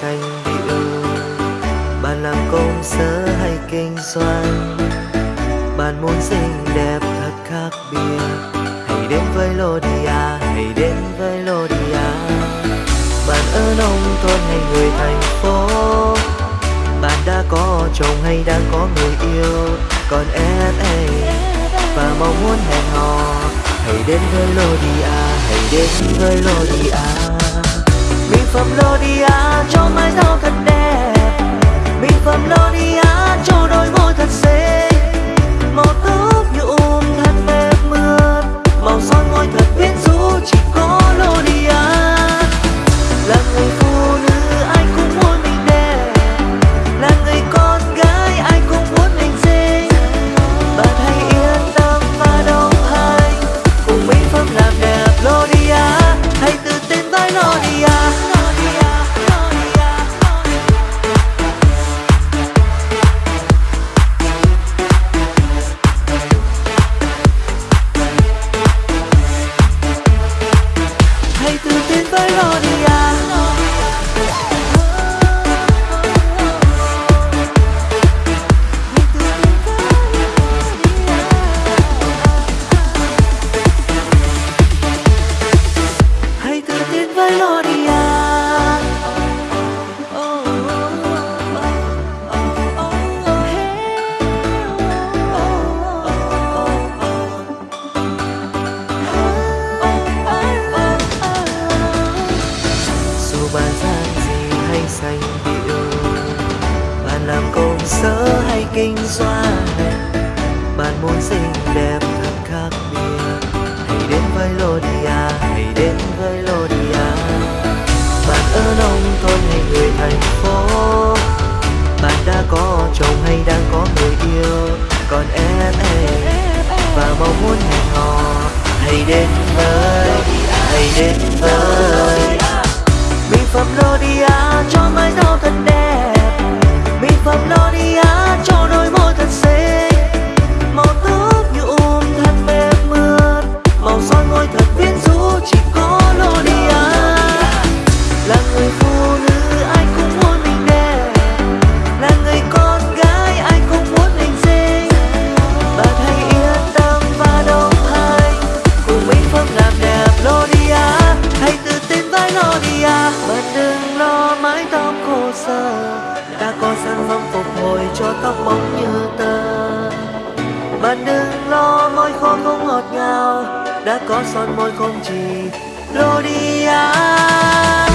xanh điệu bạn làm công sở hay kinh doanh. Bạn muốn xinh đẹp thật khác biệt. Hãy đến với Lodia, hãy đến với Lodia. Bạn ở nông thôn hay người thành phố. Bạn đã có chồng hay đang có người yêu. Còn em ấy và mong muốn hẹn hò. Hãy đến với Lodia, hãy đến với Lodia mỹ phẩm Lodia cho mái tóc thật xanh điệu bạn làm công sở hay kinh doanh? Bạn muốn xinh đẹp thật khác biệt. Hãy đến với Lodia, hãy đến với Lodia. Bạn ở nông thôn hay người thành phố? Bạn đã có chồng hay đang có người yêu? Còn em em, và mong muốn hẹn hò. Hãy đến với, hãy đến với phẩm Lodia cho mái tóc à bạn đừng lo, mái tóc khô sơ. Đã có sản phẩm phục hồi cho tóc bóng như tơ. Bạn đừng lo, môi khô không ngọt ngào. Đã có son môi không chỉ Lodia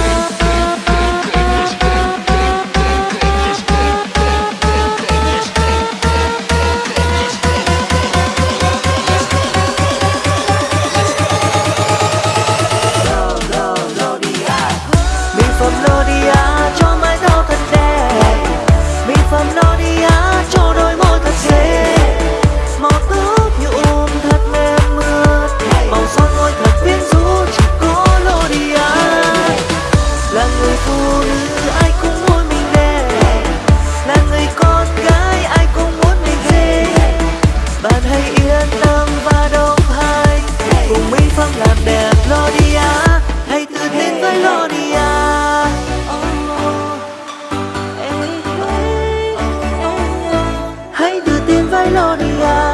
gloria.